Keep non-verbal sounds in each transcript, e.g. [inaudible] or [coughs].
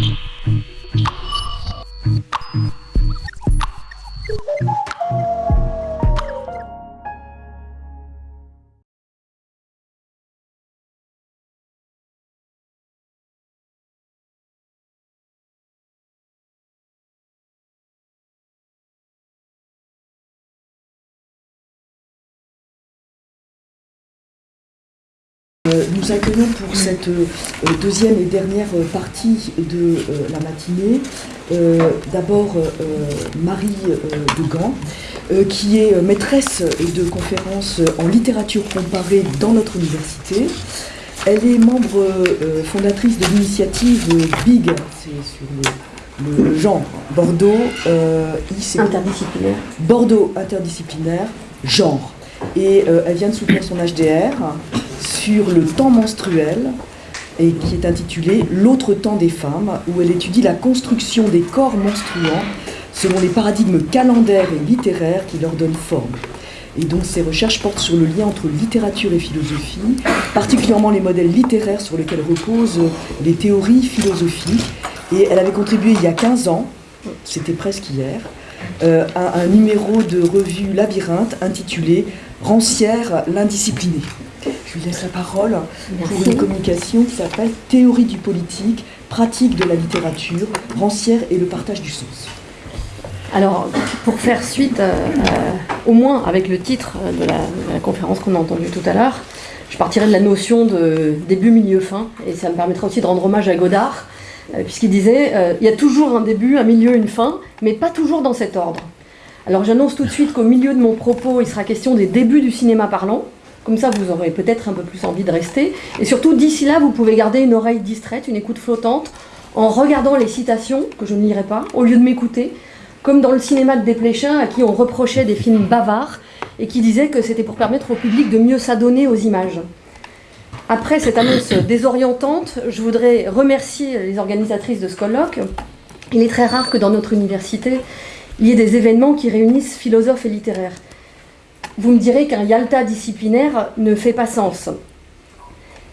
Euh, nous accueillons pour cette euh, deuxième et dernière partie de euh, la matinée d'abord Marie de Gand, qui est maîtresse de conférences en littérature comparée dans notre université. Elle est membre fondatrice de l'initiative BIG, c'est sur le, genre, Bordeaux, interdisciplinaire. Bordeaux interdisciplinaire, genre. Et elle vient de soutenir son HDR sur le temps menstruel et qui est intitulé L'autre temps des femmes, où elle étudie la construction des corps menstruants selon les paradigmes calendaires et littéraires qui leur donnent forme. Et donc ses recherches portent sur le lien entre littérature et philosophie, particulièrement les modèles littéraires sur lesquels reposent les théories philosophiques. Et elle avait contribué il y a 15 ans, c'était presque hier, euh, à un numéro de revue Labyrinthe intitulé Rancière l'indisciplinée. Je lui laisse la parole pour une communication qui s'appelle Théorie du politique, pratique de la littérature, rancière et le partage du sens. Alors, pour faire suite, euh, au moins avec le titre de la, conférence qu'on a entendue tout à l'heure, je partirai de la notion de début, milieu, fin, et ça me permettra aussi de rendre hommage à Godard, puisqu'il disait il y a toujours un début, un milieu, une fin, mais pas toujours dans cet ordre. Alors j'annonce tout de suite qu'au milieu de mon propos, il sera question des débuts du cinéma parlant, comme ça, vous aurez peut-être un peu plus envie de rester. Et surtout, d'ici là, vous pouvez garder une oreille distraite, une écoute flottante, en regardant les citations, que je ne lirai pas, au lieu de m'écouter, comme dans le cinéma de Desplechin, à qui on reprochait des films bavards, et qui disait que c'était pour permettre au public de mieux s'adonner aux images. Après cette annonce désorientante, je voudrais remercier les organisatrices de ce colloque. Il est très rare que dans notre université, il y ait des événements qui réunissent philosophes et littéraires vous me direz qu'un Yalta disciplinaire ne fait pas sens.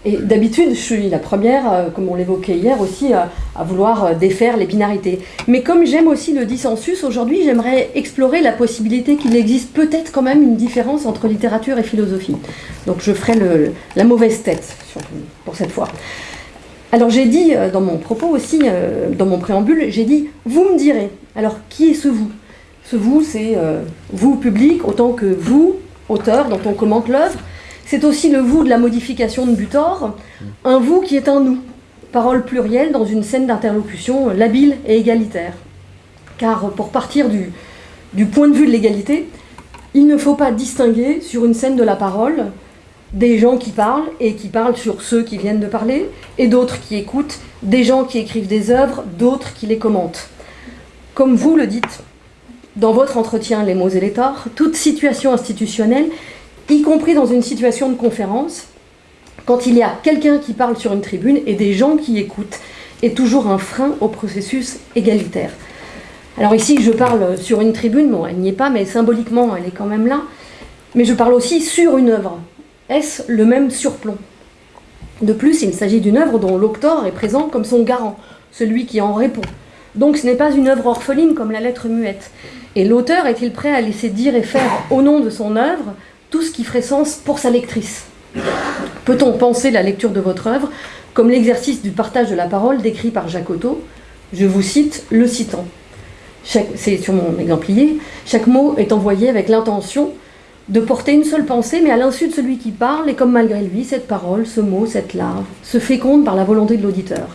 Et d'habitude, je suis la première, euh, comme on l'évoquait hier aussi, à, vouloir euh, défaire les binarités. Mais comme j'aime aussi le dissensus, aujourd'hui, j'aimerais explorer la possibilité qu'il existe peut-être quand même une différence entre littérature et philosophie. Donc je ferai la mauvaise tête pour cette fois. Alors j'ai dit euh, dans mon propos aussi, dans mon préambule, j'ai dit « vous me direz ». Alors qui est ce « vous » Ce vous, c'est euh, vous, public, autant que vous, auteur, dont on commente l'œuvre. C'est aussi le vous de la modification de Butor, un vous qui est un nous, parole plurielle dans une scène d'interlocution labile et égalitaire. Car pour partir du, du point de vue de l'égalité, il ne faut pas distinguer sur une scène de la parole des gens qui parlent et qui parlent sur ceux qui viennent de parler, et d'autres qui écoutent, des gens qui écrivent des œuvres, d'autres qui les commentent. Comme vous le dites, dans votre entretien Les mots et les torts, toute situation institutionnelle, y compris dans une situation de conférence, quand il y a quelqu'un qui parle sur une tribune et des gens qui écoutent, est toujours un frein au processus égalitaire. Alors ici, je parle sur une tribune, bon, elle n'y est pas, mais symboliquement, elle est quand même là. Mais je parle aussi sur une œuvre. Est-ce le même surplomb? De plus, il s'agit d'une œuvre dont l'auteur est présent comme son garant, celui qui en répond. Donc ce n'est pas une œuvre orpheline comme la lettre muette. Et l'auteur est-il prêt à laisser dire et faire au nom de son œuvre tout ce qui ferait sens pour sa lectrice Peut-on penser la lecture de votre œuvre comme l'exercice du partage de la parole décrit par Jacques Je vous cite le citant. C'est sur mon exemplier. Chaque mot est envoyé avec l'intention de porter une seule pensée, mais à l'insu de celui qui parle, et comme malgré lui, cette parole, ce mot, cette larve, se féconde par la volonté de l'auditeur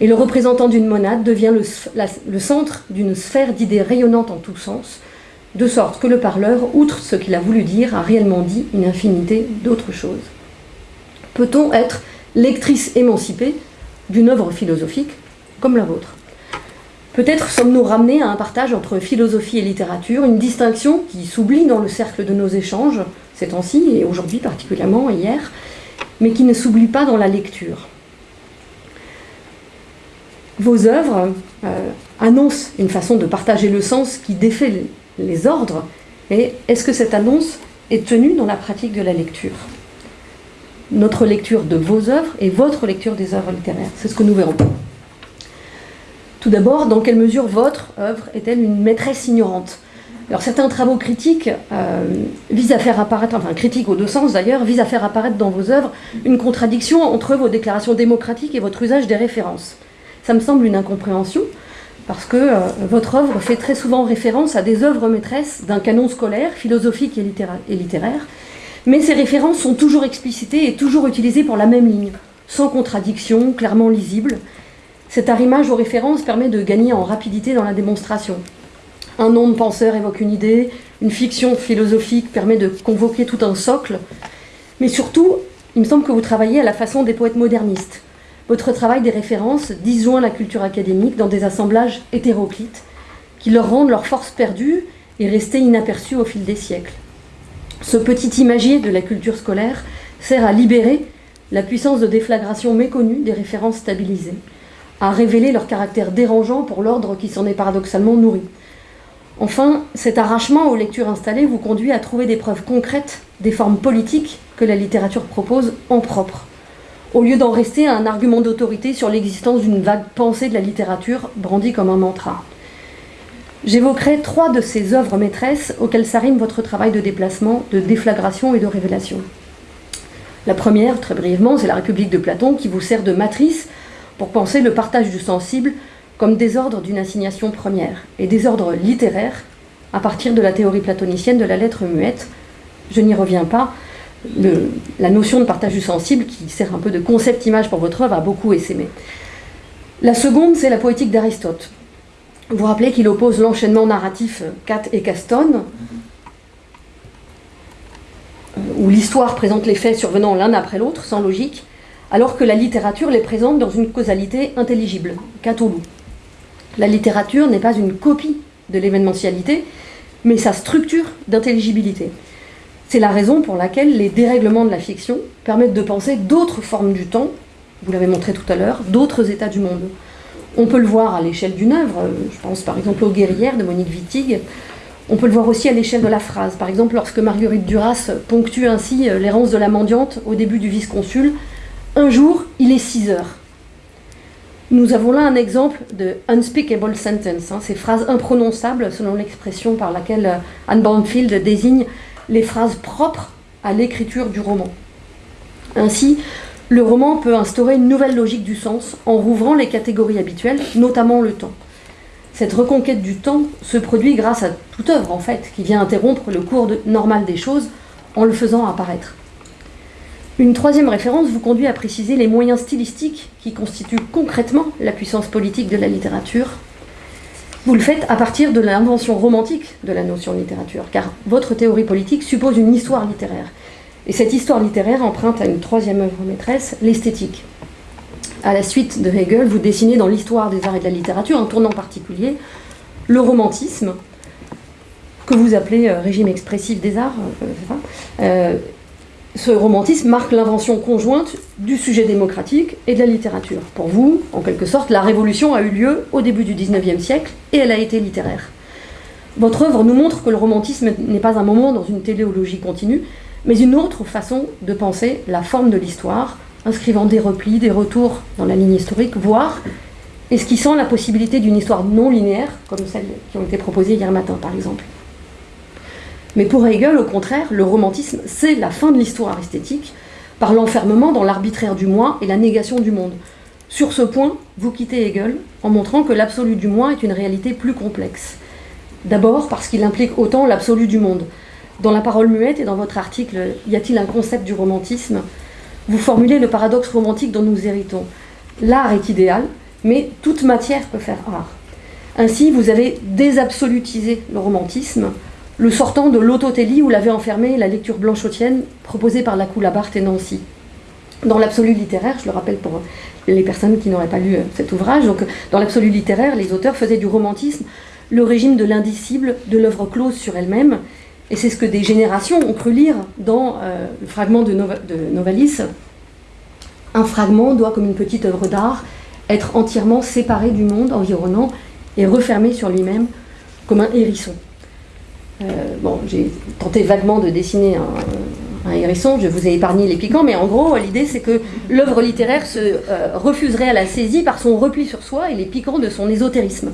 et le représentant d'une monade devient le, centre d'une sphère d'idées rayonnantes en tous sens, de sorte que le parleur, outre ce qu'il a voulu dire, a réellement dit une infinité d'autres choses. Peut-on être lectrice émancipée d'une œuvre philosophique comme la vôtre? Peut-être sommes-nous ramenés à un partage entre philosophie et littérature, une distinction qui s'oublie dans le cercle de nos échanges, ces temps-ci, et aujourd'hui particulièrement, hier, mais qui ne s'oublie pas dans la lecture vos œuvres euh, annoncent une façon de partager le sens qui défait les, ordres, et est-ce que cette annonce est tenue dans la pratique de la lecture? Notre lecture de vos œuvres et votre lecture des œuvres littéraires, c'est ce que nous verrons. Tout d'abord, dans quelle mesure votre œuvre est-elle une maîtresse ignorante? Alors certains travaux critiques euh, visent à faire apparaître, enfin critiques aux deux sens d'ailleurs, visent à faire apparaître dans vos œuvres une contradiction entre vos déclarations démocratiques et votre usage des références. Ça me semble une incompréhension, parce que euh, votre œuvre fait très souvent référence à des œuvres maîtresses d'un canon scolaire, philosophique et littéraire, mais ces références sont toujours explicitées et toujours utilisées pour la même ligne, sans contradiction, clairement lisible. Cet arrimage aux références permet de gagner en rapidité dans la démonstration. Un nom de penseur évoque une idée, une fiction philosophique permet de convoquer tout un socle, mais surtout, il me semble que vous travaillez à la façon des poètes modernistes. Votre travail des références disjoint la culture académique dans des assemblages hétéroclites qui leur rendent leur force perdue et restée inaperçue au fil des siècles. Ce petit imagier de la culture scolaire sert à libérer la puissance de déflagration méconnue des références stabilisées, à révéler leur caractère dérangeant pour l'ordre qui s'en est paradoxalement nourri. Enfin, cet arrachement aux lectures installées vous conduit à trouver des preuves concrètes des formes politiques que la littérature propose en propre, au lieu d'en rester à un argument d'autorité sur l'existence d'une vague pensée de la littérature brandie comme un mantra. J'évoquerai trois de ces œuvres maîtresses auxquelles s'arrime votre travail de déplacement, de déflagration et de révélation. La première, très brièvement, c'est la République de Platon qui vous sert de matrice pour penser le partage du sensible comme désordre d'une assignation première et désordre littéraire à partir de la théorie platonicienne de la lettre muette. Je n'y reviens pas. La notion de partage du sensible, qui sert un peu de concept-image pour votre œuvre, a beaucoup essaimé. La seconde, c'est la poétique d'Aristote. Vous vous rappelez qu'il oppose l'enchaînement narratif Cat et Caston, euh, où l'histoire présente les faits survenant l'un après l'autre, sans logique, alors que la littérature les présente dans une causalité intelligible, Catoulou. La littérature n'est pas une copie de l'événementialité, mais sa structure d'intelligibilité. C'est la raison pour laquelle les dérèglements de la fiction permettent de penser d'autres formes du temps, vous l'avez montré tout à l'heure, d'autres états du monde. On peut le voir à l'échelle d'une œuvre, je pense par exemple aux Guerrières de Monique Wittig, on peut le voir aussi à l'échelle de la phrase. Par exemple, lorsque Marguerite Duras ponctue ainsi l'errance de la mendiante au début du vice-consul, un jour, il est 6 heures. Nous avons là un exemple de unspeakable sentence, hein, ces phrases imprononçables selon l'expression par laquelle euh, Anne Banfield désigne les phrases propres à l'écriture du roman. Ainsi, le roman peut instaurer une nouvelle logique du sens en rouvrant les catégories habituelles, notamment le temps. Cette reconquête du temps se produit grâce à toute œuvre, en fait, qui vient interrompre le cours normal des choses en le faisant apparaître. Une troisième référence vous conduit à préciser les moyens stylistiques qui constituent concrètement la puissance politique de la littérature. Vous le faites à partir de l'invention romantique de la notion de littérature, car votre théorie politique suppose une histoire littéraire. Et cette histoire littéraire emprunte à une troisième œuvre maîtresse, l'esthétique. À la suite de Hegel, vous dessinez dans l'histoire des arts et de la littérature un tournant particulier, le romantisme, que vous appelez euh, régime expressif des arts, euh, ce romantisme marque l'invention conjointe du sujet démocratique et de la littérature. Pour vous, en quelque sorte, la révolution a eu lieu au début du XIXe siècle et elle a été littéraire. Votre œuvre nous montre que le romantisme n'est pas un moment dans une téléologie continue, mais une autre façon de penser la forme de l'histoire, inscrivant des replis, des retours dans la ligne historique, voire esquissant la possibilité d'une histoire non linéaire, comme celles qui ont été proposées hier matin par exemple. Mais pour Hegel, au contraire, le romantisme, c'est la fin de l'histoire esthétique, par l'enfermement dans l'arbitraire du moi et la négation du monde. Sur ce point, vous quittez Hegel en montrant que l'absolu du moi est une réalité plus complexe. D'abord parce qu'il implique autant l'absolu du monde. Dans la parole muette et dans votre article Y a-t-il un concept du romantisme? Vous formulez le paradoxe romantique dont nous héritons. L'art est idéal, mais toute matière peut faire art. Ainsi, vous avez désabsolutisé le romantisme le sortant de l'autotélie où l'avait enfermé la lecture blanchotienne proposée par la Barthes et Nancy. Dans l'absolu littéraire, je le rappelle pour les personnes qui n'auraient pas lu euh, cet ouvrage, donc dans l'absolu littéraire, les auteurs faisaient du romantisme le régime de l'indicible, de l'œuvre close sur elle-même, et c'est ce que des générations ont cru lire dans euh, le fragment de, de Novalis. Un fragment doit, comme une petite œuvre d'art, être entièrement séparé du monde environnant et refermé sur lui-même comme un hérisson. Euh, bon, j'ai tenté vaguement de dessiner un hérisson, je vous ai épargné les piquants, mais en gros, l'idée c'est que l'œuvre littéraire se euh, refuserait à la saisie par son repli sur soi et les piquants de son ésotérisme.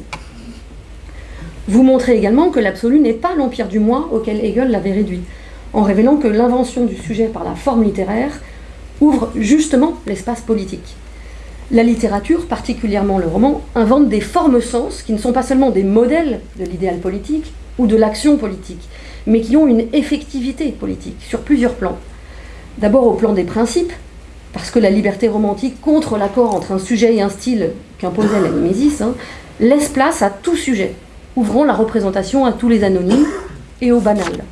Vous montrez également que l'absolu n'est pas l'empire du moi auquel Hegel l'avait réduit, en révélant que l'invention du sujet par la forme littéraire ouvre justement l'espace politique. La littérature, particulièrement le roman, invente des formes-sens qui ne sont pas seulement des modèles de l'idéal politique ou de l'action politique, mais qui ont une effectivité politique sur plusieurs plans. D'abord au plan des principes, parce que la liberté romantique contre l'accord entre un sujet et un style qu'imposait la Mimésis, hein, laisse place à tout sujet, ouvrant la représentation à tous les anonymes et au banal.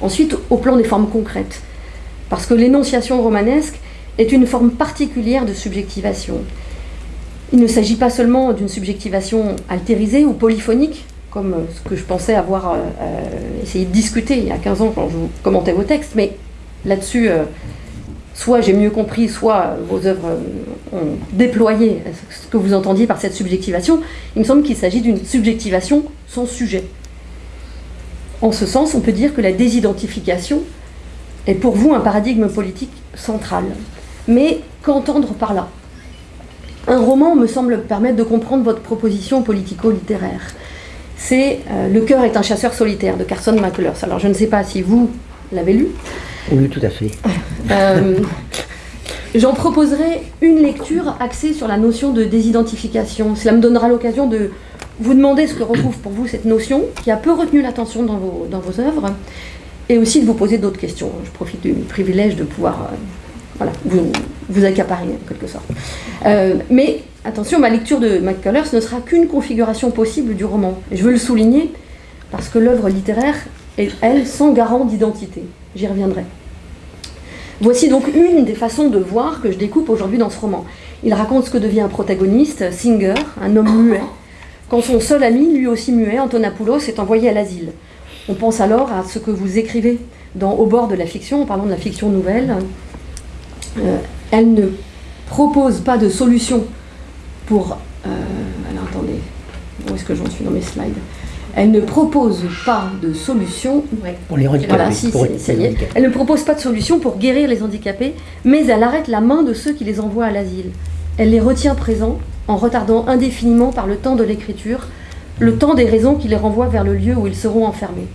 Ensuite, au plan des formes concrètes, parce que l'énonciation romanesque est une forme particulière de subjectivation. Il ne s'agit pas seulement d'une subjectivation altérisée ou polyphonique, comme ce que je pensais avoir euh, euh, essayé de discuter il y a 15 ans quand je commentais vos textes, mais là-dessus, euh, soit j'ai mieux compris, soit vos œuvres ont déployé ce que vous entendiez par cette subjectivation. Il me semble qu'il s'agit d'une subjectivation sans sujet. En ce sens, on peut dire que la désidentification est pour vous un paradigme politique central. Mais qu'entendre par là? Un roman me semble permettre de comprendre votre proposition politico-littéraire c'est euh, Le cœur est un chasseur solitaire de Carson McCullers. Alors je ne sais pas si vous l'avez lu. Oui, tout à fait. Euh, j'en proposerai une lecture axée sur la notion de désidentification. Cela me donnera l'occasion de vous demander ce que recouvre pour vous cette notion, qui a peu retenu l'attention dans vos, dans vos œuvres, et aussi de vous poser d'autres questions. Je profite du privilège de pouvoir euh, voilà, vous, vous accaparer en quelque sorte. mais Attention, ma lecture de McCullers ne sera qu'une configuration possible du roman. Je veux le souligner parce que l'œuvre littéraire est, elle, sans garant d'identité. J'y reviendrai. Voici donc une des façons de voir que je découpe aujourd'hui dans ce roman. Il raconte ce que devient un protagoniste, Singer, un homme muet, quand son seul ami, lui aussi muet, Antonopoulos, est envoyé à l'asile. On pense alors à ce que vous écrivez dans Au bord de la fiction, en parlant de la fiction nouvelle. Euh, elle ne propose pas de solution pour... Euh, alors attendez, où est-ce que j'en suis dans mes slides? Elle ne propose pas de solution. Pour les handicapés. Elle ne propose pas de solution pour guérir les handicapés, mais elle arrête la main de ceux qui les envoient à l'asile. Elle les retient présents en retardant indéfiniment par le temps de l'écriture le temps des raisons qui les renvoient vers le lieu où ils seront enfermés.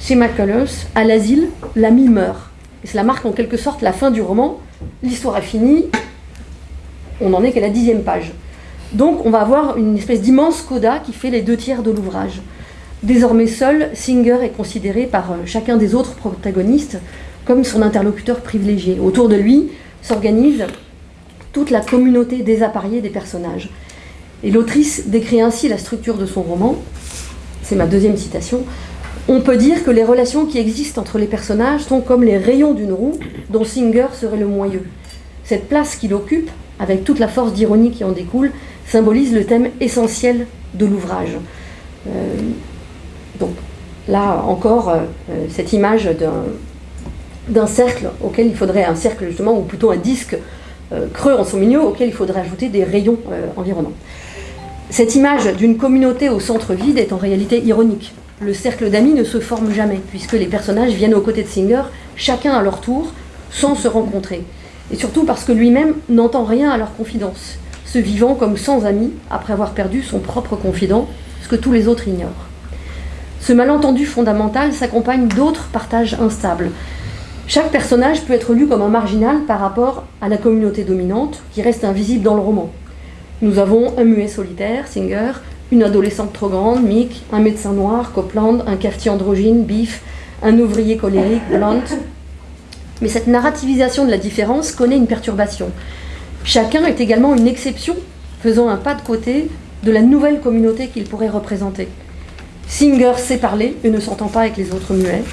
Chez McCullers, à l'asile, l'ami meurt. Et cela marque en quelque sorte la fin du roman. L'histoire est finie, on n'en est qu'à la dixième page. Donc on va avoir une espèce d'immense coda qui fait les deux tiers de l'ouvrage. Désormais seul, Singer est considéré par euh, chacun des autres protagonistes comme son interlocuteur privilégié. Autour de lui s'organise toute la communauté désappareillée des personnages. Et l'autrice décrit ainsi la structure de son roman. C'est ma deuxième citation. On peut dire que les relations qui existent entre les personnages sont comme les rayons d'une roue dont Singer serait le moyeu. Cette place qu'il occupe, avec toute la force d'ironie qui en découle, symbolise le thème essentiel de l'ouvrage. Euh, donc là encore, euh, cette image d'un cercle auquel il faudrait un cercle justement, ou plutôt un disque euh, creux en son milieu auquel il faudrait ajouter des rayons environnants. Cette image d'une communauté au centre vide est en réalité ironique. Le cercle d'amis ne se forme jamais, puisque les personnages viennent aux côtés de Singer, chacun à leur tour, sans se rencontrer. Et surtout parce que lui-même n'entend rien à leur confidence se vivant comme sans amis après avoir perdu son propre confident, ce que tous les autres ignorent. Ce malentendu fondamental s'accompagne d'autres partages instables. Chaque personnage peut être lu comme un marginal par rapport à la communauté dominante qui reste invisible dans le roman. Nous avons un muet solitaire, Singer, une adolescente trop grande, Mick, un médecin noir, Copland, un cafetier androgyne, Biff, un ouvrier colérique, Blunt. Mais cette narrativisation de la différence connaît une perturbation. Chacun est également une exception, faisant un pas de côté de la nouvelle communauté qu'il pourrait représenter. Singer sait parler et ne s'entend pas avec les autres muets.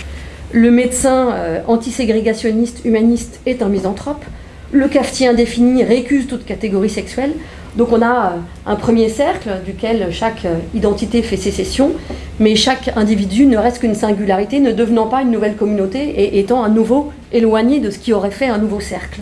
Le médecin euh, antiségrégationniste humaniste est un misanthrope. Le cafetier indéfini récuse toute catégorie sexuelle. Donc on a euh, un premier cercle duquel chaque euh, identité fait sécession, mais chaque individu ne reste qu'une singularité, ne devenant pas une nouvelle communauté et étant à nouveau éloigné de ce qui aurait fait un nouveau cercle.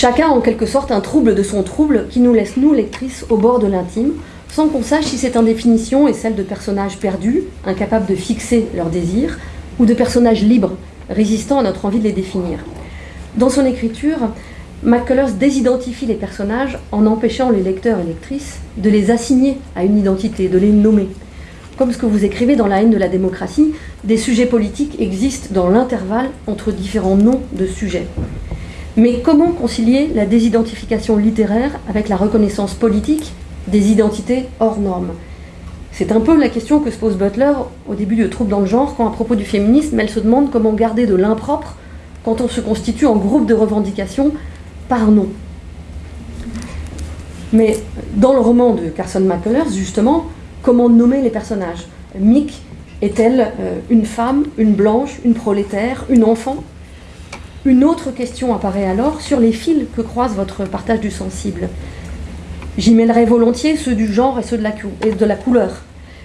Chacun en quelque sorte un trouble de son trouble qui nous laisse, nous, lectrices, au bord de l'intime, sans qu'on sache si cette indéfinition est celle de personnages perdus, incapables de fixer leurs désirs, ou de personnages libres, résistant à notre envie de les définir. Dans son écriture, McCullers désidentifie les personnages en empêchant les lecteurs et lectrices de les assigner à une identité, de les nommer. Comme ce que vous écrivez dans La haine de la démocratie, des sujets politiques existent dans l'intervalle entre différents noms de sujets. Mais comment concilier la désidentification littéraire avec la reconnaissance politique des identités hors normes? C'est un peu la question que se pose Butler au début de Troubles dans le genre, quand à propos du féminisme, elle se demande comment garder de l'impropre quand on se constitue en groupe de revendication par nom. Mais dans le roman de Carson McCullers, justement, comment nommer les personnages? Mick est-elle euh, une femme, une blanche, une prolétaire, une enfant? Une autre question apparaît alors sur les fils que croise votre partage du sensible. J'y mêlerai volontiers ceux du genre et ceux de la, couleur.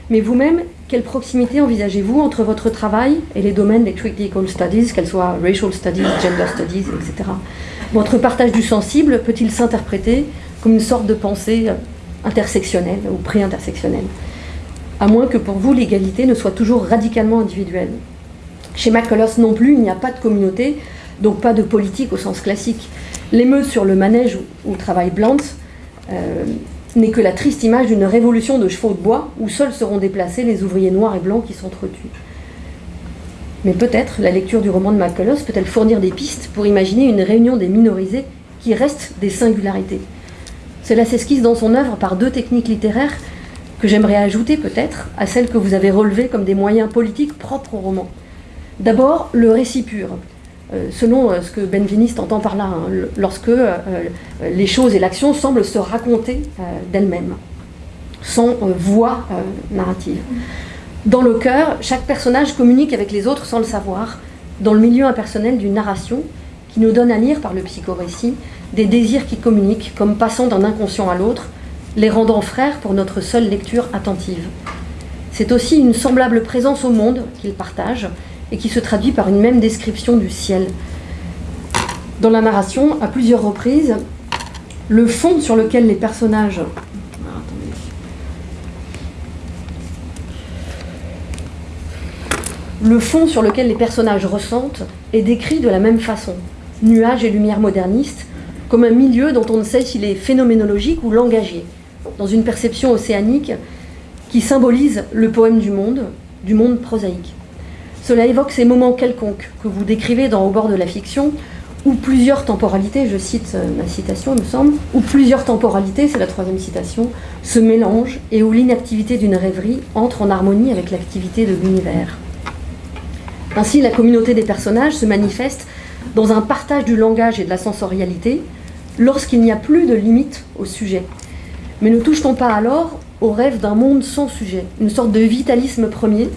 Mais vous-même, quelle proximité envisagez-vous entre votre travail et les domaines des critical studies, qu'elles soient racial studies, gender studies, etc. Votre partage du sensible peut-il s'interpréter comme une sorte de pensée intersectionnelle ou pré-intersectionnelle? À moins que pour vous, l'égalité ne soit toujours radicalement individuelle. Chez McCullough non plus, il n'y a pas de communauté, donc pas de politique au sens classique. L'émeute sur le manège où travaille Blunt euh, n'est que la triste image d'une révolution de chevaux de bois où seuls seront déplacés les ouvriers noirs et blancs qui s'entretuent. Mais peut-être la lecture du roman de McCullough peut-elle fournir des pistes pour imaginer une réunion des minorisés qui restent des singularités. Cela s'esquisse dans son œuvre par deux techniques littéraires que j'aimerais ajouter peut-être à celles que vous avez relevées comme des moyens politiques propres au roman. D'abord, le récit pur, selon euh, ce que Benveniste entend par là, hein, lorsque euh, les choses et l'action semblent se raconter d'elles-mêmes, sans voix narrative. Dans le cœur, chaque personnage communique avec les autres sans le savoir, dans le milieu impersonnel d'une narration qui nous donne à lire par le psychorécit des désirs qui communiquent, comme passant d'un inconscient à l'autre, les rendant frères pour notre seule lecture attentive. C'est aussi une semblable présence au monde qu'ils partagent et qui se traduit par une même description du ciel. Dans la narration, à plusieurs reprises, le fond sur lequel les personnages personnages ressentent est décrit de la même façon. Nuages et lumière modernistes, comme un milieu dont on ne sait s'il est phénoménologique ou langagier, dans une perception océanique qui symbolise le poème du monde, du monde prosaïque. Cela évoque ces moments quelconques que vous décrivez dans Au bord de la fiction, où plusieurs temporalités, je cite euh, ma citation, il me semble, où plusieurs temporalités, c'est la troisième citation, se mélangent et où l'inactivité d'une rêverie entre en harmonie avec l'activité de l'univers. Ainsi, la communauté des personnages se manifeste dans un partage du langage et de la sensorialité lorsqu'il n'y a plus de limite au sujet. Mais ne touche-t-on pas alors au rêve d'un monde sans sujet, une sorte de vitalisme premier,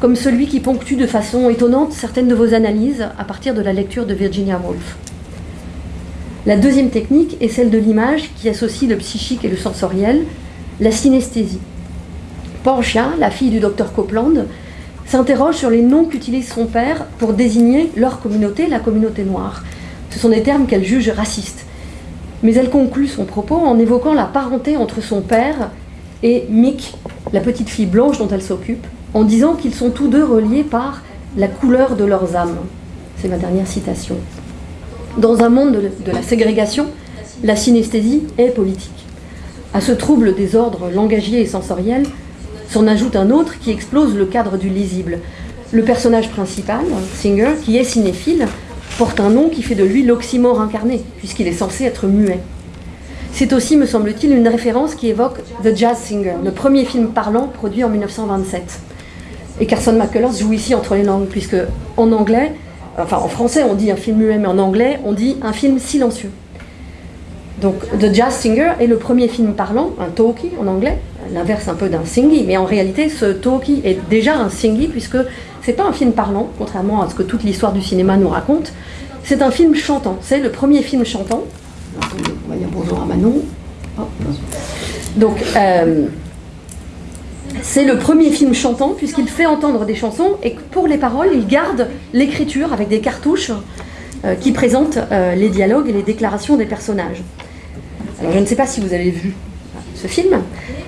comme celui qui ponctue de façon étonnante certaines de vos analyses à partir de la lecture de Virginia Woolf La deuxième technique est celle de l'image qui associe le psychique et le sensoriel, la synesthésie. Portia, la fille du docteur Copeland, s'interroge sur les noms qu'utilise son père pour désigner leur communauté, la communauté noire. Ce sont des termes qu'elle juge racistes. Mais elle conclut son propos en évoquant la parenté entre son père et Mick, la petite fille blanche dont elle s'occupe, en disant qu'ils sont tous deux reliés par la couleur de leurs âmes. C'est ma dernière citation. Dans un monde de, la ségrégation, la synesthésie est politique. À ce trouble des ordres langagiers et sensoriels, S'en ajoute un autre qui explose le cadre du lisible. Le personnage principal, Singer, qui est cinéphile, porte un nom qui fait de lui l'oxymore incarné, puisqu'il est censé être muet. C'est aussi, me semble-t-il, une référence qui évoque The Jazz Singer, le premier film parlant produit en 1927. Et Carson McCullers joue ici entre les langues, puisque en anglais, enfin en français on dit un film muet, mais en anglais on dit un film silencieux. Donc The Jazz Singer est le premier film parlant, un talkie en anglais, l'inverse un peu d'un singy, mais en réalité ce talkie est déjà un singy puisque c'est pas un film parlant, contrairement à ce que toute l'histoire du cinéma nous raconte, c'est un film chantant, c'est le premier film chantant. On va dire bonjour à Manon. Donc euh, c'est le premier film chantant puisqu'il fait entendre des chansons et pour les paroles il garde l'écriture avec des cartouches euh, qui présentent euh, les dialogues et les déclarations des personnages. Alors je ne sais pas si vous avez vu ce film,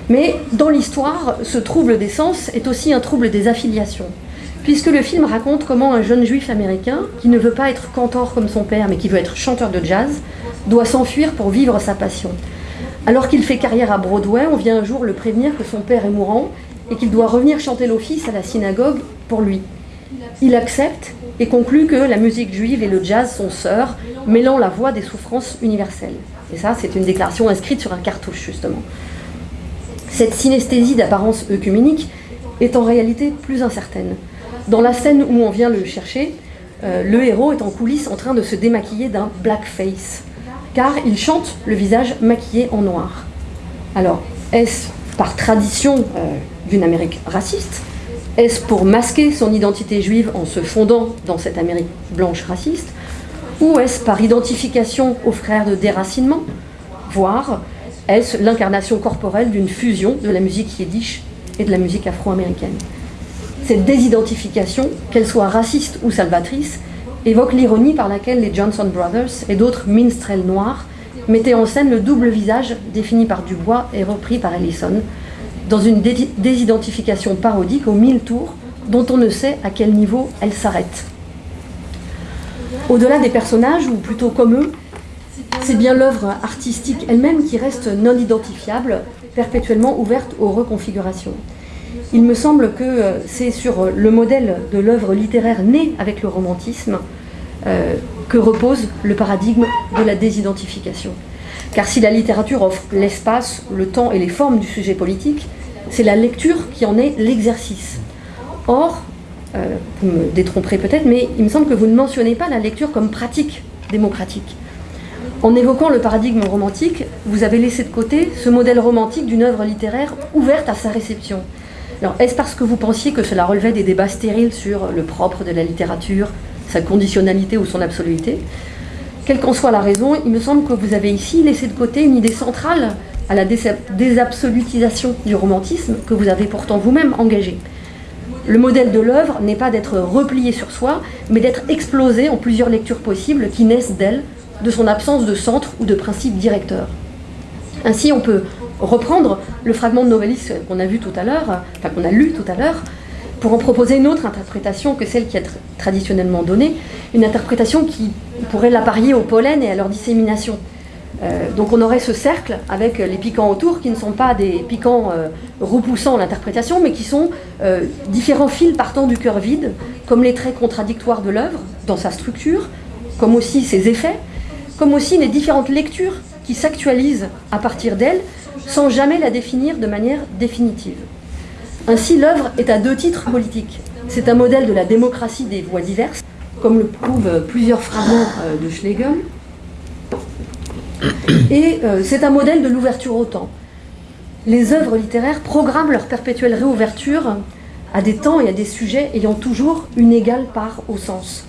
Mais dans l'histoire, ce trouble des sens est aussi un trouble des affiliations, puisque le film raconte comment un jeune juif américain, qui ne veut pas être cantor comme son père, mais qui veut être chanteur de jazz, doit s'enfuir pour vivre sa passion. Alors qu'il fait carrière à Broadway, on vient un jour le prévenir que son père est mourant et qu'il doit revenir chanter l'office à la synagogue pour lui. Il accepte et conclut que la musique juive et le jazz sont sœurs, mêlant la voix des souffrances universelles. Et ça, c'est une déclaration inscrite sur un cartouche, justement. Cette synesthésie d'apparence œcuménique est en réalité plus incertaine. Dans la scène où on vient le chercher, euh, le héros est en coulisses en train de se démaquiller d'un blackface, car il chante le visage maquillé en noir. Alors, est-ce par tradition euh, d'une Amérique raciste Est-ce pour masquer son identité juive en se fondant dans cette Amérique blanche raciste Ou est-ce par identification aux frères de déracinement Voire est-ce l'incarnation corporelle d'une fusion de la musique yiddish et de la musique afro-américaine? Cette désidentification, qu'elle soit raciste ou salvatrice, évoque l'ironie par laquelle les Johnson Brothers et d'autres minstrels noirs mettaient en scène le double visage défini par Dubois et repris par Ellison, dans une désidentification parodique aux mille tours dont on ne sait à quel niveau elle s'arrête. Au-delà des personnages, ou plutôt comme eux, c'est bien l'œuvre artistique elle-même qui reste non identifiable, perpétuellement ouverte aux reconfigurations. Il me semble que euh, c'est sur le modèle de l'œuvre littéraire née avec le romantisme euh, que repose le paradigme de la désidentification. Car si la littérature offre l'espace, le temps et les formes du sujet politique, c'est la lecture qui en est l'exercice. Or, euh, vous me détromperez peut-être, mais il me semble que vous ne mentionnez pas la lecture comme pratique démocratique. En évoquant le paradigme romantique, vous avez laissé de côté ce modèle romantique d'une œuvre littéraire ouverte à sa réception. Alors, est-ce parce que vous pensiez que cela relevait des débats stériles sur le propre de la littérature, sa conditionnalité ou son absoluité Quelle qu'en soit la raison, il me semble que vous avez ici laissé de côté une idée centrale à la désabsolutisation du romantisme que vous avez pourtant vous-même engagé. Le modèle de l'œuvre n'est pas d'être replié sur soi, mais d'être explosé en plusieurs lectures possibles qui naissent d'elle de son absence de centre ou de principe directeur. Ainsi, on peut reprendre le fragment de Novellis qu'on a vu tout à l'heure, enfin qu'on a lu tout à l'heure, pour en proposer une autre interprétation que celle qui est traditionnellement donnée, une interprétation qui pourrait l'apparier au pollen et à leur dissémination. Euh, donc on aurait ce cercle avec les piquants autour qui ne sont pas des piquants euh, repoussant l'interprétation, mais qui sont euh, différents fils partant du cœur vide, comme les traits contradictoires de l'œuvre dans sa structure, comme aussi ses effets, comme aussi les différentes lectures qui s'actualisent à partir d'elle sans jamais la définir de manière définitive. Ainsi, l'œuvre est à deux titres politiques. C'est un modèle de la démocratie des voix diverses, comme le prouvent plusieurs fragments euh, de Schlegel, et euh, c'est un modèle de l'ouverture au temps. Les œuvres littéraires programment leur perpétuelle réouverture à des temps et à des sujets ayant toujours une égale part au sens.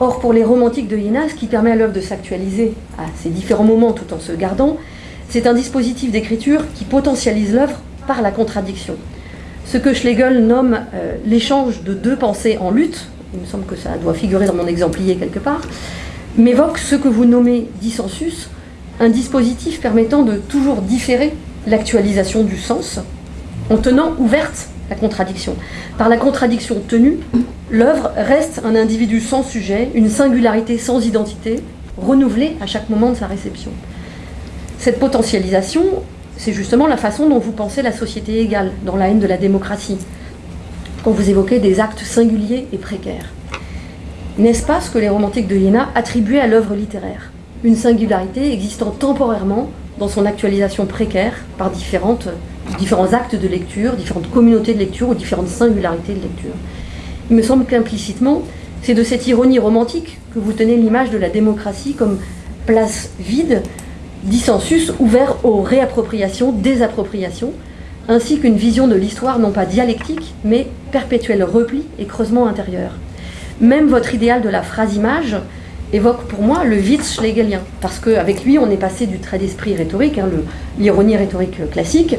Or, pour les romantiques de Yéna, ce qui permet à l'œuvre de s'actualiser à ces différents moments tout en se gardant, c'est un dispositif d'écriture qui potentialise l'œuvre par la contradiction. Ce que Schlegel nomme euh, l'échange de deux pensées en lutte, il me semble que ça doit figurer dans mon exemplier quelque part, m'évoque ce que vous nommez dissensus, un dispositif permettant de toujours différer l'actualisation du sens en tenant ouverte la contradiction. Par la contradiction tenue, l'œuvre reste un individu sans sujet, une singularité sans identité, renouvelée à chaque moment de sa réception. Cette potentialisation, c'est justement la façon dont vous pensez la société égale, dans la haine de la démocratie, quand vous évoquez des actes singuliers et précaires. N'est-ce pas ce que les romantiques de Iéna attribuaient à l'œuvre littéraire? Une singularité existant temporairement dans son actualisation précaire par différentes différents actes de lecture, différentes communautés de lecture ou différentes singularités de lecture. Il me semble qu'implicitement, c'est de cette ironie romantique que vous tenez l'image de la démocratie comme place vide, dissensus ouvert aux réappropriations, désappropriations, ainsi qu'une vision de l'histoire non pas dialectique, mais perpétuel repli et creusement intérieur. Même votre idéal de la phrase-image évoque pour moi le vide schlegelien, parce qu'avec lui, on est passé du trait d'esprit rhétorique, hein, l'ironie rhétorique classique,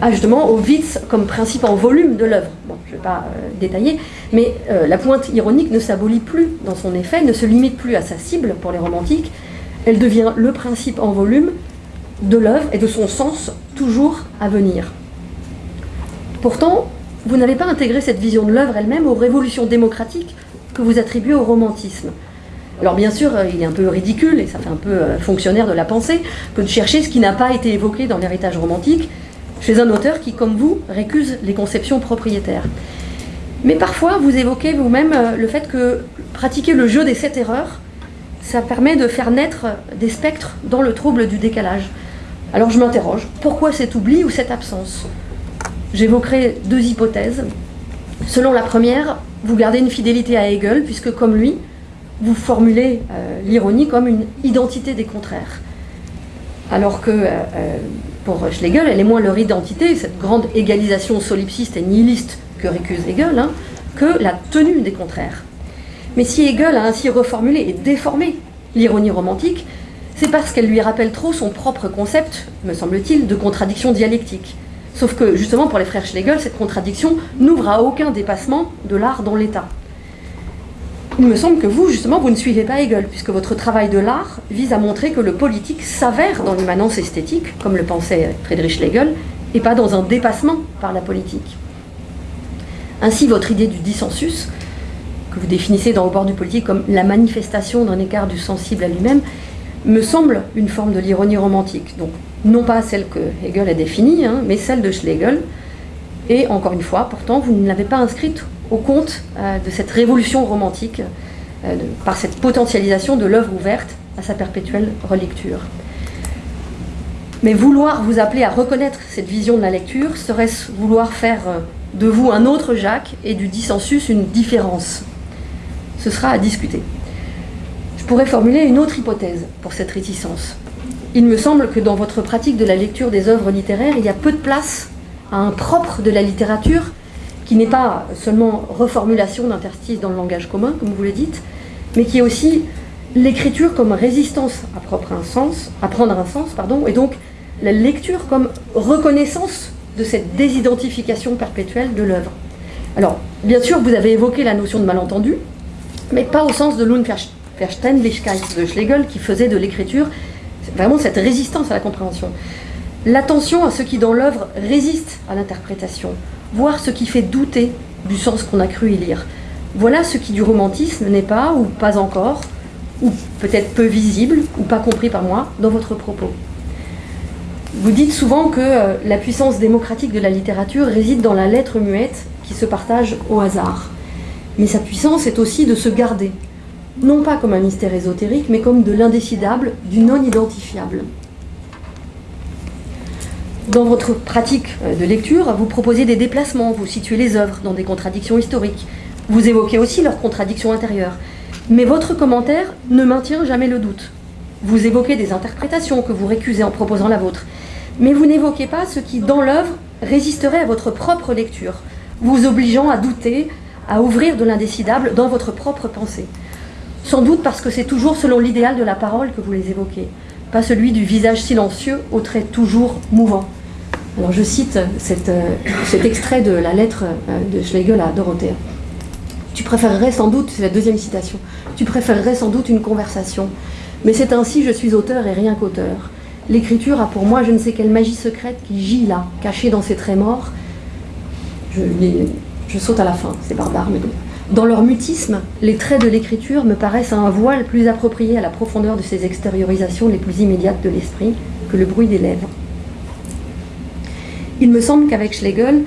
à justement au Witz comme principe en volume de l'œuvre. Bon, je ne vais pas euh, détailler, mais euh, la pointe ironique ne s'abolit plus dans son effet, ne se limite plus à sa cible pour les romantiques, elle devient le principe en volume de l'œuvre et de son sens toujours à venir. Pourtant, vous n'avez pas intégré cette vision de l'œuvre elle-même aux révolutions démocratiques que vous attribuez au romantisme. Alors bien sûr, il est un peu ridicule, et ça fait un peu euh, fonctionnaire de la pensée, que de chercher ce qui n'a pas été évoqué dans l'héritage romantique chez un auteur qui, comme vous, récuse les conceptions propriétaires. Mais parfois, vous évoquez vous-même euh, le fait que pratiquer le jeu des sept erreurs, ça permet de faire naître des spectres dans le trouble du décalage. Alors je m'interroge, pourquoi cet oubli ou cette absence? J'évoquerai deux hypothèses. Selon la première, vous gardez une fidélité à Hegel, puisque comme lui, vous formulez euh, l'ironie comme une identité des contraires. Alors que euh, euh, pour Schlegel, elle est moins leur identité, cette grande égalisation solipsiste et nihiliste que récuse Hegel, hein, que la tenue des contraires. Mais si Hegel a ainsi reformulé et déformé l'ironie romantique, c'est parce qu'elle lui rappelle trop son propre concept, me semble-t-il, de contradiction dialectique. Sauf que, justement, pour les frères Schlegel, cette contradiction n'ouvre à aucun dépassement de l'art dans l'État. Il me semble que vous, justement, vous ne suivez pas Hegel, puisque votre travail de l'art vise à montrer que le politique s'avère dans l'immanence esthétique, comme le pensait Friedrich Schlegel, et pas dans un dépassement par la politique. Ainsi, votre idée du dissensus, que vous définissez dans le bord du politique comme la manifestation d'un écart du sensible à lui-même, me semble une forme de l'ironie romantique. Donc, non pas celle que Hegel a définie, hein, mais celle de Schlegel. Et encore une fois, pourtant, vous ne l'avez pas inscrite au compte euh, de cette révolution romantique euh, par cette potentialisation de l'œuvre ouverte à sa perpétuelle relecture. Mais vouloir vous appeler à reconnaître cette vision de la lecture, serait-ce vouloir faire euh, de vous un autre Jacques et du dissensus une différence? Ce sera à discuter. Je pourrais formuler une autre hypothèse pour cette réticence. Il me semble que dans votre pratique de la lecture des œuvres littéraires, il y a peu de place à un propre de la littérature qui n'est pas seulement reformulation d'interstices dans le langage commun, comme vous le dites, mais qui est aussi l'écriture comme résistance à, propre un sens, à prendre un sens, pardon, et donc la lecture comme reconnaissance de cette désidentification perpétuelle de l'œuvre. Alors, bien sûr, vous avez évoqué la notion de malentendu, mais pas au sens de l'Unverständlichkeit Verständlichkeit de Schlegel qui faisait de l'écriture vraiment cette résistance à la compréhension. L'attention à ce qui dans l'œuvre résiste à l'interprétation, voir ce qui fait douter du sens qu'on a cru y lire. Voilà ce qui du romantisme n'est pas, ou pas encore, ou peut-être peu visible, ou pas compris par moi, dans votre propos. Vous dites souvent que euh, la puissance démocratique de la littérature réside dans la lettre muette qui se partage au hasard. Mais sa puissance est aussi de se garder, non pas comme un mystère ésotérique, mais comme de l'indécidable, du non identifiable. Dans votre pratique euh, de lecture, vous proposez des déplacements, vous situez les œuvres dans des contradictions historiques, vous évoquez aussi leurs contradictions intérieures. Mais votre commentaire ne maintient jamais le doute. Vous évoquez des interprétations que vous récusez en proposant la vôtre. Mais vous n'évoquez pas ce qui, dans l'œuvre, résisterait à votre propre lecture, vous obligeant à douter, à ouvrir de l'indécidable dans votre propre pensée. Sans doute parce que c'est toujours selon l'idéal de la parole que vous les évoquez, pas celui du visage silencieux aux traits toujours mouvants. Alors je cite euh, cet extrait de la lettre euh, de Schlegel à Dorothée. Tu préférerais sans doute, c'est la deuxième citation, tu préférerais sans doute une conversation. Mais c'est ainsi, je suis auteur et rien qu'auteur. L'écriture a pour moi je ne sais quelle magie secrète qui gît là, cachée dans ses traits morts. Je, je saute à la fin, c'est barbare, mais dans leur mutisme, les traits de l'écriture me paraissent un voile plus approprié à la profondeur de ces extériorisations les plus immédiates de l'esprit que le bruit des lèvres. Il me semble qu'avec Schlegel,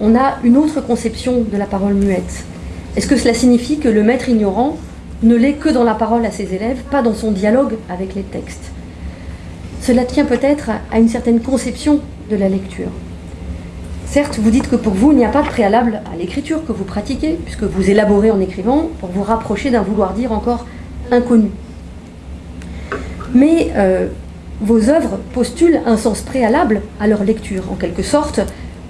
on a une autre conception de la parole muette. Est-ce que cela signifie que le maître ignorant ne l'est que dans la parole à ses élèves, pas dans son dialogue avec les textes? Cela tient peut-être à une certaine conception de la lecture. Certes, vous dites que pour vous, il n'y a pas de préalable à l'écriture que vous pratiquez, puisque vous élaborez en écrivant pour vous rapprocher d'un vouloir dire encore inconnu. Mais euh, vos œuvres postulent un sens préalable à leur lecture. En quelque sorte,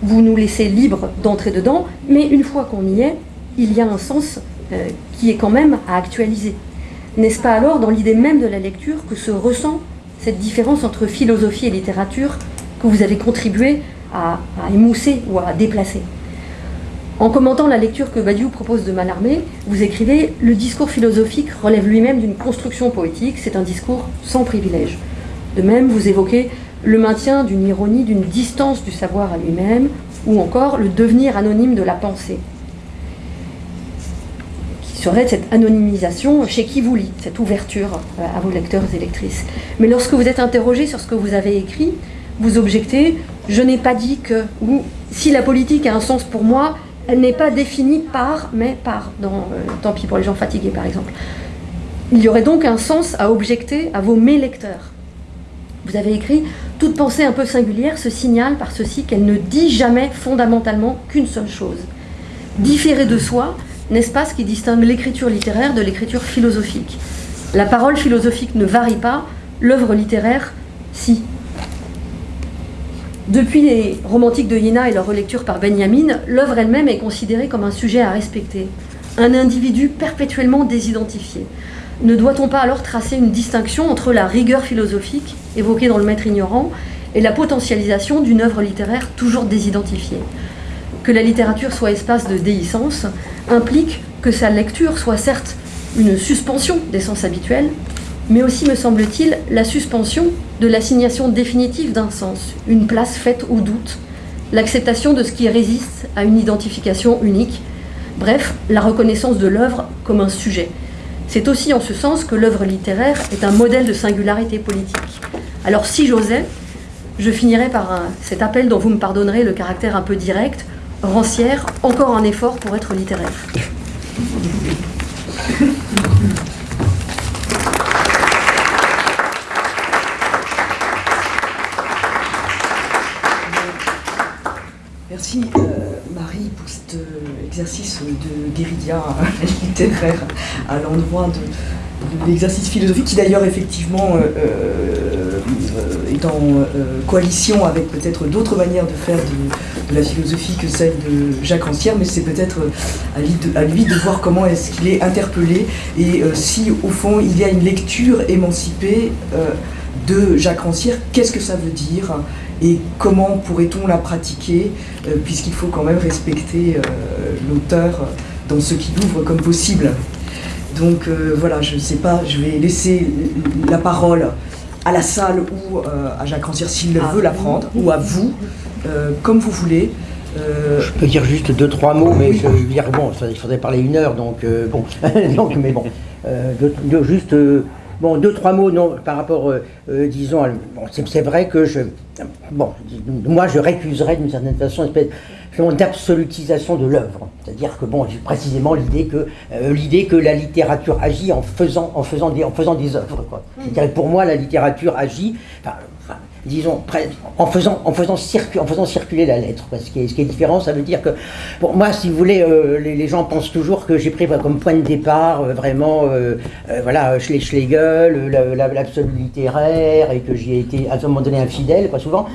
vous nous laissez libres d'entrer dedans, mais une fois qu'on y est, il y a un sens euh, qui est quand même à actualiser. N'est-ce pas alors dans l'idée même de la lecture que se ressent cette différence entre philosophie et littérature que vous avez contribué à, émousser ou à déplacer. En commentant la lecture que Badiou propose de Mallarmé, vous écrivez « Le discours philosophique relève lui-même d'une construction poétique, c'est un discours sans privilège ». De même, vous évoquez le maintien d'une ironie, d'une distance du savoir à lui-même, ou encore le devenir anonyme de la pensée, qui serait cette anonymisation chez qui vous lit, cette ouverture euh, à vos lecteurs et lectrices. Mais lorsque vous êtes interrogé sur ce que vous avez écrit, vous objectez, je n'ai pas dit que, ou si la politique a un sens pour moi, elle n'est pas définie par, mais par, dans, euh, tant pis pour les gens fatigués par exemple. Il y aurait donc un sens à objecter à vos mélecteurs. Vous avez écrit Toute pensée un peu singulière se signale par ceci qu'elle ne dit jamais fondamentalement qu'une seule chose. Différer de soi, n'est-ce pas ce qui distingue l'écriture littéraire de l'écriture philosophique? La parole philosophique ne varie pas, l'œuvre littéraire, si. Depuis les romantiques de Yéna et leur relecture par Benjamin, l'œuvre elle-même est considérée comme un sujet à respecter, un individu perpétuellement désidentifié. Ne doit-on pas alors tracer une distinction entre la rigueur philosophique, évoquée dans Le Maître ignorant, et la potentialisation d'une œuvre littéraire toujours désidentifiée? Que la littérature soit espace de déhiscence implique que sa lecture soit certes une suspension des sens habituels, mais aussi, me semble-t-il, la suspension de l'assignation définitive d'un sens, une place faite au doute, l'acceptation de ce qui résiste à une identification unique, bref, la reconnaissance de l'œuvre comme un sujet. C'est aussi en ce sens que l'œuvre littéraire est un modèle de singularité politique. Alors si j'osais, je finirais par cet appel dont vous me pardonnerez le caractère un peu direct, rancière, encore un effort pour être littéraire. Exercice de guérilla [laughs] littéraire à l'endroit de, l'exercice philosophique qui d'ailleurs effectivement euh, est en coalition avec peut-être d'autres manières de faire de, la philosophie que celle de Jacques Rancière, mais c'est peut-être à, lui de voir comment est-ce qu'il est interpellé et si au fond il y a une lecture émancipée de Jacques Rancière, qu'est-ce que ça veut dire et comment pourrait-on la pratiquer, euh, puisqu'il faut quand même respecter euh, l'auteur dans ce qu'il ouvre comme possible. Donc euh, voilà, je ne sais pas, je vais laisser la parole à la salle ou à Jacques Rancière s'il ah. veut la prendre, ou à vous, comme vous voulez. Je peux dire juste deux, trois mots, mais je veux dire, bon, il faudrait parler une heure, donc bon, [laughs] donc, mais bon, juste Bon, deux, trois mots non, par rapport, euh, euh, disons, c'est vrai que je. Bon, moi je récuserais d'une certaine façon une espèce d'absolutisation de l'œuvre. C'est-à-dire que, bon, précisément l'idée que, euh, l'idée que la littérature agit en faisant, en faisant, des, en faisant des œuvres. Quoi. Mmh. Pour moi, la littérature agit disons, en faisant, en faisant, en faisant circuler la lettre. Ce, qui est, ce qui est différent, ça veut dire que, pour moi, si vous voulez, euh, les, gens pensent toujours que j'ai pris comme point de départ euh, vraiment, euh, voilà, Schlegel, l'absolu littéraire, et que j'y ai été à un moment donné infidèle, quoi, souvent.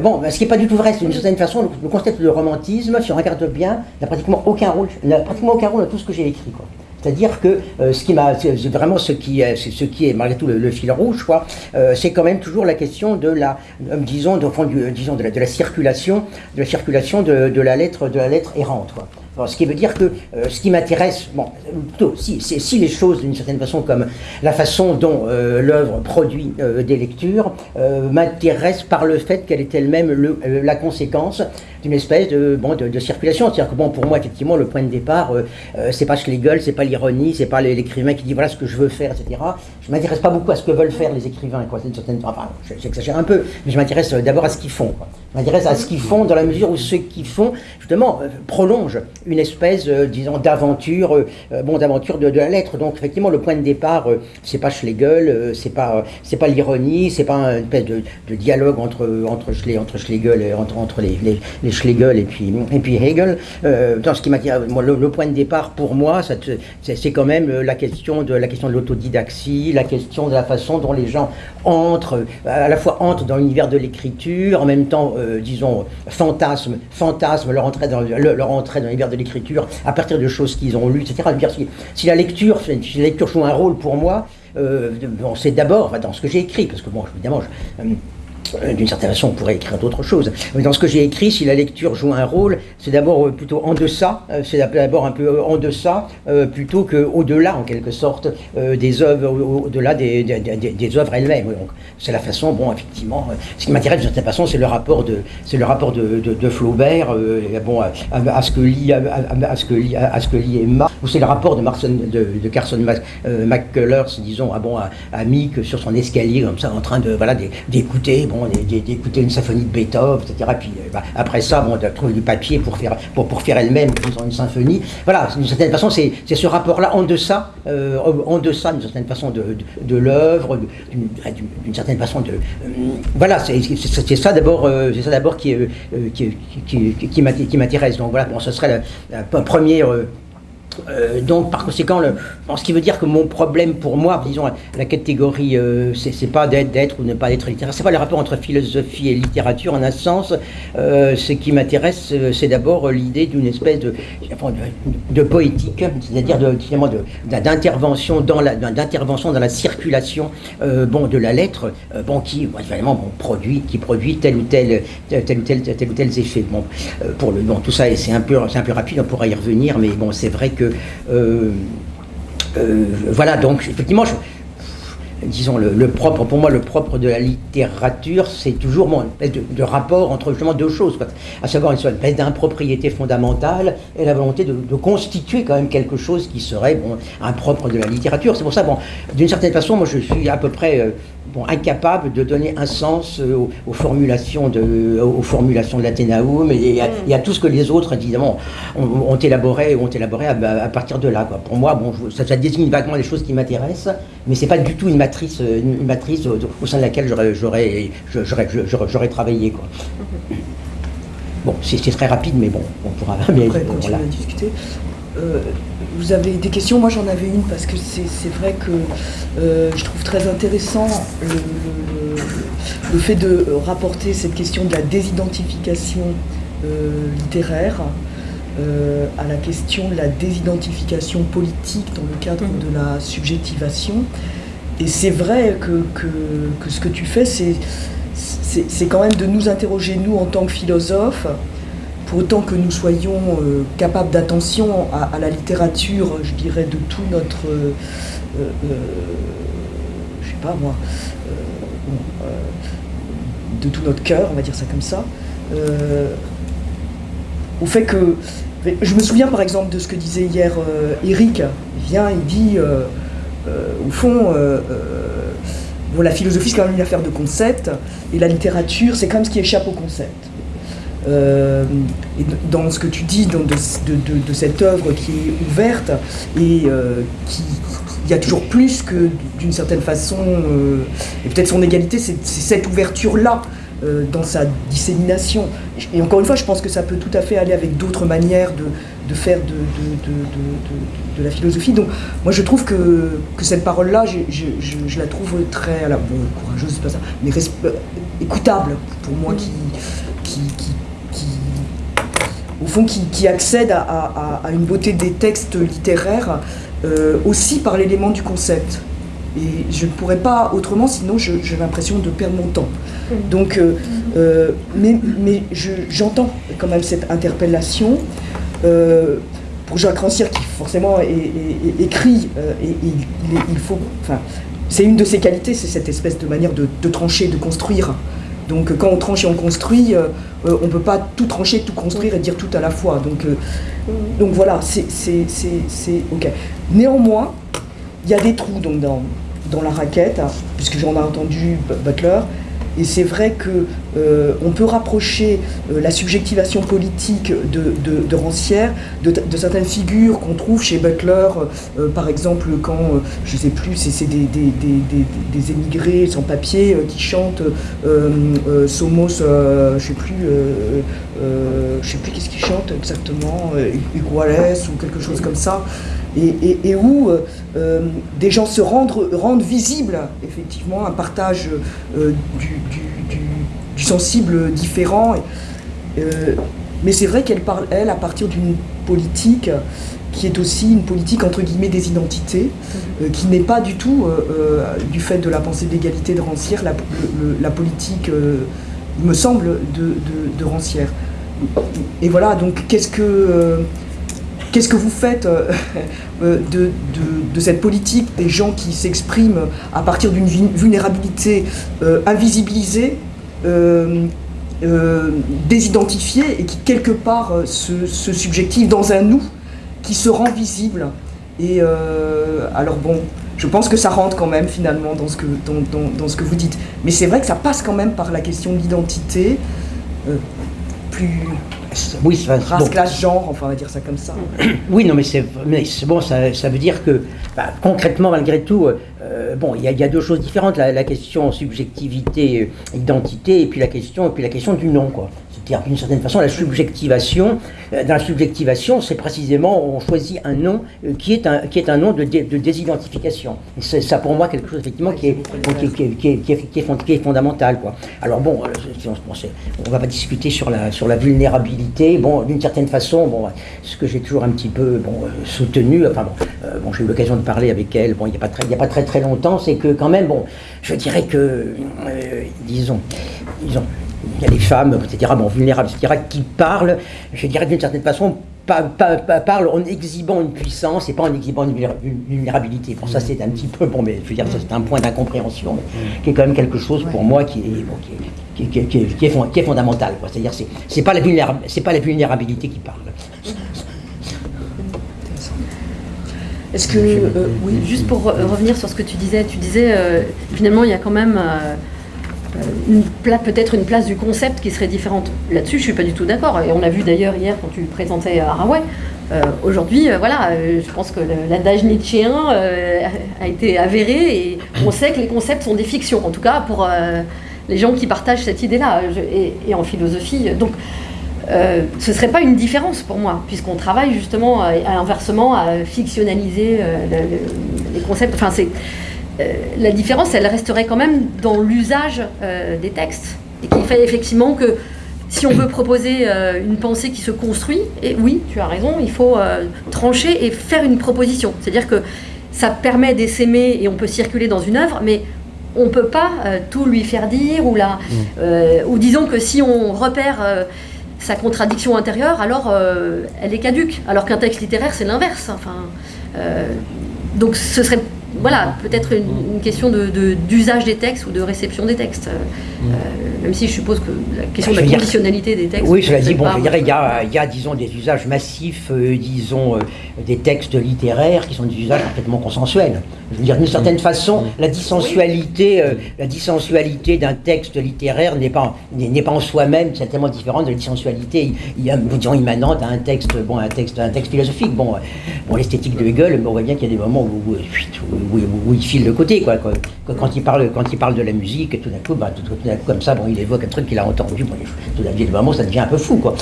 bon, ce qui n'est pas du tout vrai, c'est d'une certaine façon, le, concept de romantisme, si on regarde bien, n'a pratiquement aucun rôle, n'a pratiquement aucun rôle dans tout ce que j'ai écrit, quoi. C'est-à-dire que euh, ce qui m'a, vraiment ce qui est, malgré tout le, fil rouge, euh, c'est quand même toujours la question de la, euh, disons, de, disons de la, circulation, de la circulation de, la lettre, de la lettre errante, ce qui veut dire que ce qui m'intéresse, bon, plutôt, si, les choses d'une certaine façon, comme la façon dont l'œuvre produit des lectures, m'intéresse par le fait qu'elle est elle-même la conséquence d'une espèce de, bon, de, circulation. C'est-à-dire que bon, pour moi, effectivement, le point de départ, c'est pas Schlegel, c'est pas l'ironie, c'est pas l'écrivain qui dit voilà ce que je veux faire, etc. Je m'intéresse pas beaucoup à ce que veulent faire les écrivains, quoi. D'une certaine, j'exagère un peu, mais je m'intéresse d'abord à ce qu'ils font. Je m'intéresse à ce qu'ils font dans la mesure où ce qu'ils font, justement, prolonge une espèce, euh, disons, d'aventure, euh, bon, d'aventure de, la lettre. Donc, effectivement, le point de départ, euh, c'est pas Schlegel, c'est pas, c'est pas l'ironie, c'est pas une espèce de, dialogue entre entre, entre Schlegel, et, entre entre les, les, Schlegel et puis et puis Hegel. dans ce qui m'a le, le, point de départ pour moi, c'est quand même la question de la question de l'autodidaxie, la question de la façon dont les gens entrent, à la fois entrent dans l'univers de l'écriture, en même temps, disons, fantasme, fantasme leur entrée dans leur entrée dans l'univers de l'écriture à partir de choses qu'ils ont lues, etc. Si, si, la lecture, si la lecture joue un rôle pour moi, euh, c'est d'abord dans ce que j'ai écrit, parce que bon, évidemment, je, euh, euh, d'une certaine façon, on pourrait écrire d'autres choses. Mais dans ce que j'ai écrit, si la lecture joue un rôle, c'est d'abord euh, plutôt en deçà, euh, c'est d'abord un peu en deçà, plutôt qu'au-delà, en quelque sorte, des œuvres, au-delà des, des, œuvres elles-mêmes. C'est la façon, bon, effectivement, ce qui m'intéresse d'une certaine façon, c'est le rapport de, c'est le rapport de, de, Flaubert, à, ce que lit, à, Emma, ou c'est le rapport de, Marson, de, Carson McCullers, disons, à, Mick sur son escalier, comme ça, en train de, voilà, d'écouter, d'écouter une symphonie de Beethoven, etc. Euh, bah, après ça, bon, de trouver du papier pour faire, pour, pour faire elle-même une symphonie. Voilà, d'une certaine façon, c'est ce rapport-là en deçà, euh, en deçà d'une certaine façon de, de, l'œuvre, d'une certaine façon de. Euh, voilà, c'est ça d'abord, c'est ça d'abord qui, qui, qui, qui m'intéresse. Donc voilà, bon, ce serait la, la première euh, donc, par conséquent, ce qui veut dire que mon problème pour moi, disons, la catégorie, euh, c'est pas d'être ou ne pas être littéraire, c'est pas le rapport entre philosophie et littérature en un sens. Euh, ce qui m'intéresse, c'est d'abord l'idée d'une espèce de, poétique, c'est-à-dire d'intervention dans la circulation, bon, de la lettre, bon, qui bon, produit, qui produit tel ou tel, tel ou tel, tel ou tel effet. Bon, pour le, bon, tout ça, c'est un peu, un peu rapide, on pourra y revenir, mais bon, c'est vrai que euh, euh, voilà, donc effectivement, disons le, propre, pour moi, le propre de la littérature, c'est toujours bon, une de, rapport entre justement deux choses, à savoir une espèce d'impropriété fondamentale et la volonté de, constituer quand même quelque chose qui serait bon, impropre de la littérature. C'est pour ça, bon, d'une certaine façon, moi je suis à peu près euh, bon, incapable de donner un sens euh, aux, formulations de, aux formulations de l'Athénaum et, à tout ce que les autres, évidemment, ont, élaboré, ont élaboré à, partir de là. Quoi. Pour moi, bon, ça, ça, désigne vaguement les choses qui m'intéressent, mais c'est pas du tout une matrice, une matrice au, sein de laquelle j'aurais travaillé. Quoi. Bon, c'est très rapide, mais bon, on pourra [laughs] bien discuter. Euh, vous avez des questions? Moi j'en avais une parce que c'est vrai que euh, je trouve très intéressant le, fait de rapporter cette question de la désidentification euh, littéraire à la question de la désidentification politique dans le cadre mmh. de la subjectivation. Et c'est vrai que, que, ce que tu fais, c'est quand même de nous interroger, nous, en tant que philosophes, pour autant que nous soyons euh, capables d'attention à, la littérature, je dirais, de tout notre, euh, euh, je sais pas moi, de tout notre cœur, on va dire ça comme ça, au fait que, je me souviens par exemple de ce que disait hier Eric, il vient, il dit, au fond, la philosophie c'est quand même une affaire de concept, et la littérature c'est quand même ce qui échappe au concept. Euh, dans ce que tu dis de, de, cette œuvre qui est ouverte et euh, qui il y a toujours plus que d'une certaine façon, euh, et peut-être son égalité, c'est cette ouverture-là dans sa dissémination. Et encore une fois, je pense que ça peut tout à fait aller avec d'autres manières de, faire de, la philosophie. Donc moi je trouve que, cette parole-là, je, la trouve très, alors, bon, courageuse, c'est pas ça, mais écoutable pour moi qui, qui au fond, qui, accède à, une beauté des textes littéraires euh, aussi par l'élément du concept. Et je ne pourrais pas autrement, sinon j'ai l'impression de perdre mon temps. Mm. Donc, euh, euh, mais, mais j'entends quand même cette interpellation. pour Jacques Rancière, qui forcément écrit, et, il, faut, enfin, c'est une de ses qualités, c'est cette espèce de manière de, de trancher, de construire. Donc quand on tranche et on construit, euh, euh, on ne peut pas tout trancher, tout construire et dire tout à la fois. Donc, euh, donc voilà, c'est OK. Néanmoins, il y a des trous dans, dans la raquette, hein, puisque j'en ai entendu Butler, et c'est vrai qu'on euh, peut rapprocher euh, la subjectivation politique de, Rancière de, certaines figures qu'on trouve chez Butler, euh, par exemple quand, je ne sais plus, c'est des, des, émigrés sans papier qui chantent Somos, je ne sais plus, je sais plus qu'est-ce qu'ils chantent exactement, Iguales ou quelque chose comme ça et, où euh, euh, des gens se rendent, rendent visible effectivement un partage euh, du, sensible différent. mais c'est vrai qu'elle parle, elle, à partir d'une politique qui est aussi une politique entre guillemets des identités, qui n'est pas du tout, du fait de la pensée d'égalité de Rancière, la, politique, il me semble, de, de- de Rancière. Et voilà, donc qu'est-ce que, qu'est-ce que vous faites euh, [laughs] euh, de, de- cette politique des gens qui s'expriment à partir d'une vul- vulnérabilité euh, invisibilisée euh, désidentifié et qui quelque part se, subjective dans un nous qui se rend visible. Et alors bon, je pense que ça rentre quand même finalement dans ce que, dans, dans- dans ce que vous dites. Mais c'est vrai que ça passe quand même par la question de l'identité, plus Oui, race, bon. classe, genre, enfin on va dire ça comme ça. [clears throat] Oui, non, mais c'est bon, ça, ça veut dire que bah, concrètement, malgré tout, euh, bon, il y, a- il y a deux choses différentes la, la question subjectivité, euh, identité, et puis la question, et puis la question du nom, quoi. D'une certaine façon, la subjectivation, euh, dans la subjectivation, c'est précisément on choisit un nom euh, qui est un qui est un nom de, dé- de désidentification. C'est ça pour moi quelque chose effectivement qui est fondamental. Alors bon, euh, on, on va pas discuter sur la sur la vulnérabilité. Bon, d'une certaine façon, bon, ce que j'ai toujours un petit peu soutenu, enfin bon, j'ai eu l'occasion de parler avec elle, bon, il n'y a pas très, a pas très très longtemps, c'est que quand même, bon, je dirais que, disons, disons, il y a des femmes, etc., bon, vulnérables, etc., qui parlent, je dirais d'une certaine façon, pa- pa- pa- parlent en exhibant une puissance et pas en exhibant une vulnéra- une vulnérabilité. Bon, ça c'est un petit peu, bon, mais je veux dire, ça c'est un point d'incompréhension, mais qui est quand même quelque chose pour moi qui est, bon, qui est, qui est- qui est- qui est- qui est fond- qui est fondamental. quoi. C'est-à-dire, c'est c'est pas la vulnéra- c'est pas la vulnérabilité qui parle. Est-ce que euh, oui, Juste pour re- revenir sur ce que tu disais, tu disais euh, finalement il y a quand même euh, euh, peut-être une place du concept qui serait différente. Là-dessus, je suis pas du tout d'accord. Et on l'a vu d'ailleurs hier quand tu présentais Haraway. Euh, Aujourd'hui, euh, voilà, euh, je pense que l'adage nietzschéen euh, a été avéré et on sait que les concepts sont des fictions, en tout cas pour euh, les gens qui partagent cette idée-là. Et, en philosophie, donc euh, ce ne serait pas une différence pour moi, puisqu'on travaille justement à, à inversement à fictionnaliser euh, le- le- les concepts. Enfin, c'est euh, la différence, elle resterait quand même dans l'usage euh, des textes, et qu'il fait effectivement que si on veut proposer euh, une pensée qui se construit, et oui, tu as raison, il faut euh, trancher et faire une proposition. C'est-à-dire que ça permet d'essaimer et on peut circuler dans une œuvre, mais on ne peut pas euh, tout lui faire dire ou la, euh, ou disons que si on repère euh, sa contradiction intérieure, alors euh, elle est caduque. Alors qu'un texte littéraire, c'est l'inverse. Enfin, euh, donc ce serait voilà, peut-être une, question d'usage des textes ou de réception des textes. Euh, même si je suppose que la question de la dire- conditionnalité des textes. Oui, cela dit, bon, pas- je dirais, il y a, il y a, disons, des usages massifs, euh, disons, euh, des textes littéraires qui sont des usages parfaitement consensuels. Je veux dire, d'une certaine façon, la dissensualité, euh, la dissensualité d'un texte littéraire n'est pas, n'est n'est pas en soi-même certainement différente de la dissensualité, il y a, disons, immanente à un texte, bon, un texte, un texte philosophique. Bon, bon l'esthétique de Hegel, on voit bien qu'il y a des moments où, où, où- où- où il file de côté, quoi. quoi. Quand- Quand il parle, quand il parle de la musique, tout d'un coup, bah, tout, tout d'un coup, comme ça, bon, il évoque un truc qu'il a entendu. Bon, tout d'un coup, des moments, ça devient un peu fou, quoi.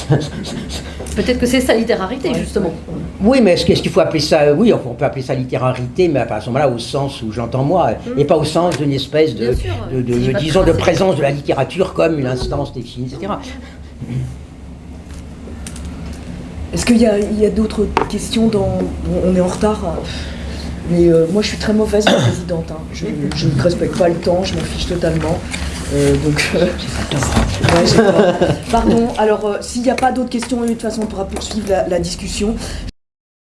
Peut-être que c'est sa littérarité, justement. Oui, mais est-ce qu'il faut appeler ça Oui, on peut appeler ça littérarité, mais à ce moment-là, au sens où j'entends moi, et pas au sens d'une espèce de, Bien sûr, de- de- si je de- vais disons, de présence de la littérature comme une instance définie, etc. Est-ce qu'il y a, d'autres questions dans... bon, on est en retard, hein. Mais euh, moi je suis très mauvaise [coughs] présidente. hein. Je ne respecte pas le temps, je m'en fiche totalement. Euh, donc, euh, [laughs] ouais, Pardon, alors euh, s'il n'y a pas d'autres questions, de toute façon on pourra poursuivre la- la discussion.